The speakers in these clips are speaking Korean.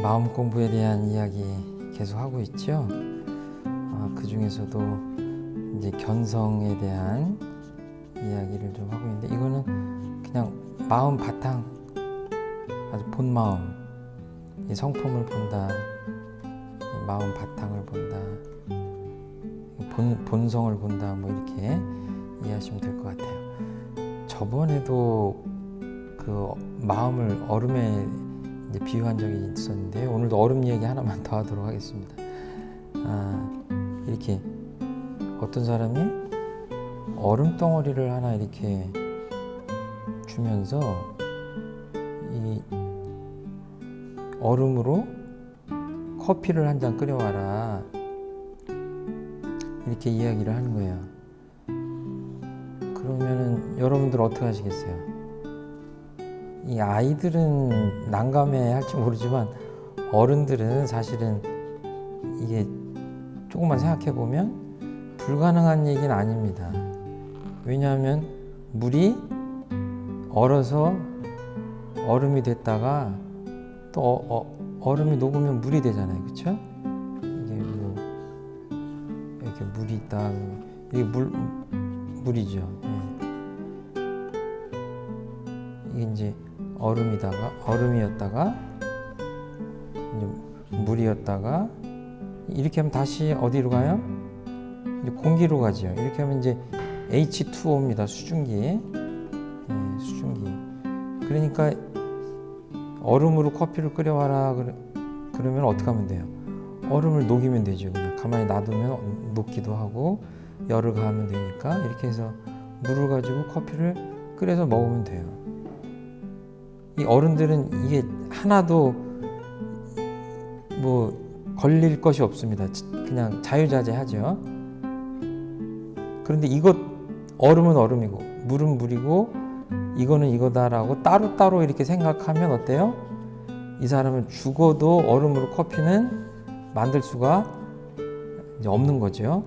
마음 공부에 대한 이야기 계속 하고 있죠. 아, 그 중에서도 이제 견성에 대한 이야기를 좀 하고 있는데 이거는 그냥 마음 바탕, 아주 본 마음, 이 성품을 본다, 이 마음 바탕을 본다, 본 본성을 본다, 뭐 이렇게 이해하시면 될 것 같아요. 저번에도 그 마음을 얼음에 비유한 적이 있었는데 오늘도 얼음 얘기 하나만 더 하도록 하겠습니다. 아, 이렇게 어떤 사람이 얼음 덩어리를 하나 이렇게 주면서 이 얼음으로 커피를 한 잔 끓여와라 이렇게 이야기를 하는 거예요. 그러면은 여러분들 어떻게 하시겠어요? 이 아이들은 난감해 할지 모르지만 어른들은 사실은 이게 조금만 생각해 보면 불가능한 얘기는 아닙니다. 왜냐하면 물이 얼어서 얼음이 됐다가 또 어, 어, 얼음이 녹으면 물이 되잖아요. 그렇죠? 이게 뭐 이렇게 물이 있다. 이게 물 물이죠. 예. 이게 이제 얼음이다가 얼음이었다가 물이었다가 이렇게 하면 다시 어디로 가요? 이제 공기로 가죠. 이렇게 하면 이제 H2O입니다. 수증기. 예, 수증기. 그러니까 얼음으로 커피를 끓여와라 그러, 그러면 어떻게 하면 돼요? 얼음을 녹이면 되죠. 그냥 가만히 놔두면 녹기도 하고 열을 가하면 되니까 이렇게 해서 물을 가지고 커피를 끓여서 먹으면 돼요. 이 어른들은 이게 하나도 뭐 걸릴 것이 없습니다. 그냥 자유자재하죠. 그런데 이것 얼음은 얼음이고 물은 물이고 이거는 이거다라고 따로따로 이렇게 생각하면 어때요? 이 사람은 죽어도 얼음으로 커피는 만들 수가 없는 거죠.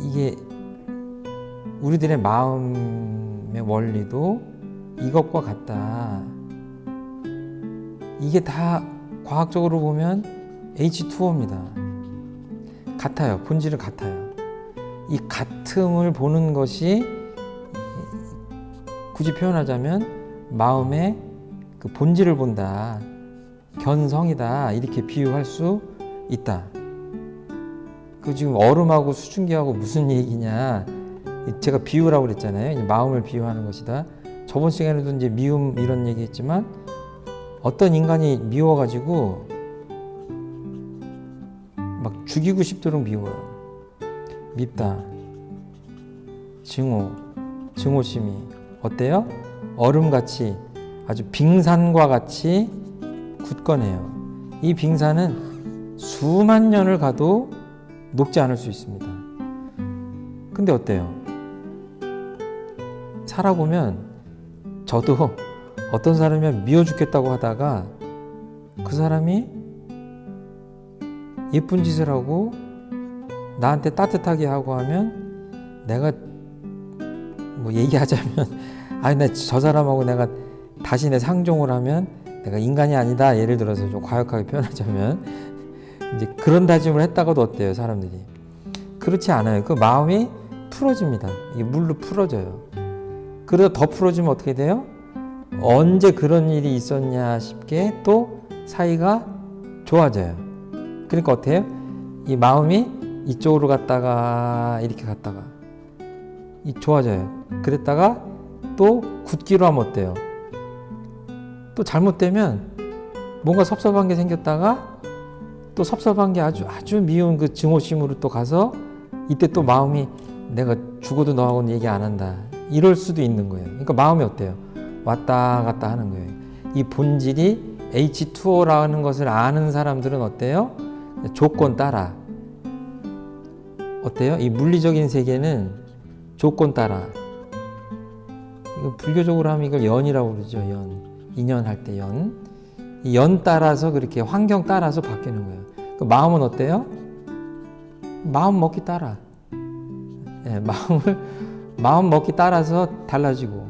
이게 우리들의 마음의 원리도 이것과 같다. 이게 다 과학적으로 보면 H2O입니다. 같아요. 본질은 같아요. 이 같음을 보는 것이 굳이 표현하자면 마음의 그 본질을 본다. 견성이다. 이렇게 비유할 수 있다. 그 지금 얼음하고 수증기하고 무슨 얘기냐. 제가 비유라고 그랬잖아요. 마음을 비유하는 것이다. 저번 시간에도 이제 미움 이런 얘기 했지만 어떤 인간이 미워가지고 막 죽이고 싶도록 미워요. 밉다. 증오, 증오심이 어때요? 얼음같이 아주 빙산과 같이 굳건해요. 이 빙산은 수만 년을 가도 녹지 않을 수 있습니다. 근데 어때요? 살아보면 저도 어떤 사람이 미워 죽겠다고 하다가 그 사람이 예쁜 짓을 하고 나한테 따뜻하게 하고 하면 내가 뭐 얘기하자면 아니 나 저 사람하고 내가 다시 내 상종을 하면 내가 인간이 아니다. 예를 들어서 좀 과격하게 표현하자면 이제 그런 다짐을 했다가도 어때요 사람들이? 그렇지 않아요. 그 마음이 풀어집니다. 이게 물로 풀어져요 그러다 더 풀어지면 어떻게 돼요 언제 그런 일이 있었냐 싶게 또 사이가 좋아져요 그러니까 어때요 이 마음이 이쪽으로 갔다가 이렇게 갔다가 이 좋아져요. 그랬다가 또 굳기로 하면 어때요? 또 잘못되면 뭔가 섭섭한 게 생겼다가 또 섭섭한 게 아주 아주 미운 그 증오심으로 또 가서 이때 또 마음이 내가 죽어도 너하고는 얘기 안 한다. 이럴 수도 있는 거예요. 그러니까 마음이 어때요? 왔다 갔다 하는 거예요. 이 본질이 H2O라는 것을 아는 사람들은 어때요? 조건 따라. 어때요? 이 물리적인 세계는 조건 따라. 이거 불교적으로 하면 이걸 연이라고 그러죠. 연. 인연 할 때 연. 이 연 따라서 그렇게 환경 따라서 바뀌는 거예요. 그 마음은 어때요? 마음 먹기 따라. 네, 마음을 마음 먹기 따라서 달라지고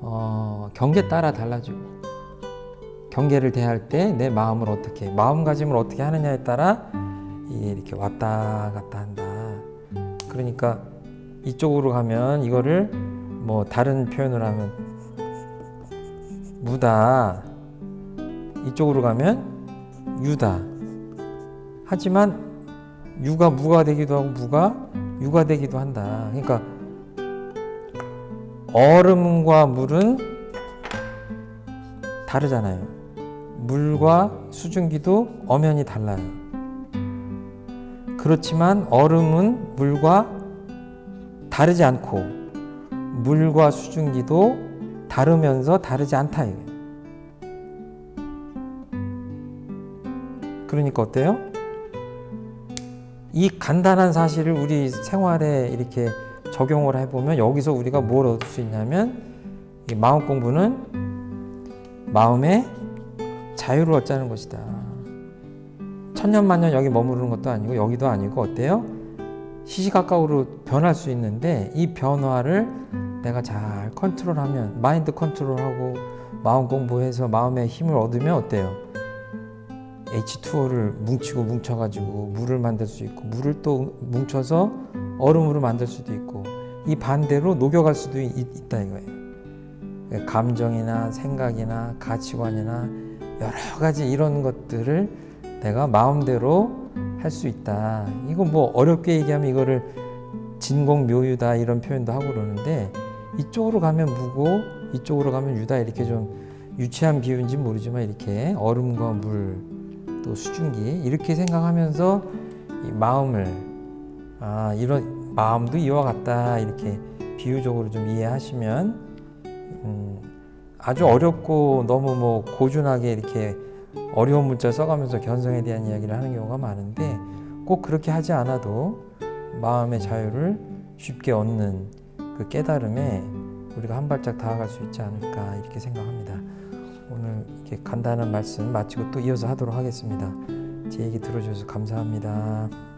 어, 경계 따라 달라지고 경계를 대할 때 내 마음을 어떻게 마음가짐을 어떻게 하느냐에 따라 이렇게 왔다 갔다 한다. 그러니까 이쪽으로 가면 이거를 뭐 다른 표현을 하면 무다. 이쪽으로 가면 유다. 하지만 유가 무가 되기도 하고 무가 유가 되기도 한다. 그러니까 얼음과 물은 다르잖아요 물과 수증기도 엄연히 달라요 그렇지만 얼음은 물과 다르지 않고 물과 수증기도 다르면서 다르지 않다 이거예요. 그러니까 어때요? 이 간단한 사실을 우리 생활에 이렇게 적용을 해보면 여기서 우리가 뭘 얻을 수 있냐면 이 마음 공부는 마음의 자유를 얻자는 것이다. 천년만년 여기 머무르는 것도 아니고 여기도 아니고 어때요? 시시각각으로 변할 수 있는데 이 변화를 내가 잘 컨트롤하면 마인드 컨트롤하고 마음 공부해서 마음의 힘을 얻으면 어때요? H2O를 뭉치고 뭉쳐가지고 물을 만들 수 있고 물을 또 뭉쳐서 얼음으로 만들 수도 있고 이 반대로 녹여갈 수도 있, 있다 이거예요. 감정이나 생각이나 가치관이나 여러 가지 이런 것들을 내가 마음대로 할 수 있다. 이거 뭐 어렵게 얘기하면 이거를 진공묘유다 이런 표현도 하고 그러는데 이쪽으로 가면 무고 이쪽으로 가면 유다 이렇게 좀 유치한 비유인지 모르지만 이렇게 얼음과 물 또 수증기 이렇게 생각하면서 이 마음을 아 이런 마음도 이와 같다 이렇게 비유적으로 좀 이해하시면 음, 아주 어렵고 너무 뭐 고준하게 이렇게 어려운 문자 써가면서 견성에 대한 이야기를 하는 경우가 많은데 꼭 그렇게 하지 않아도 마음의 자유를 쉽게 얻는 그 깨달음에 우리가 한 발짝 다가갈 수 있지 않을까 이렇게 생각합니다. 오늘 이렇게 간단한 말씀 마치고 또 이어서 하도록 하겠습니다. 제 얘기 들어주셔서 감사합니다.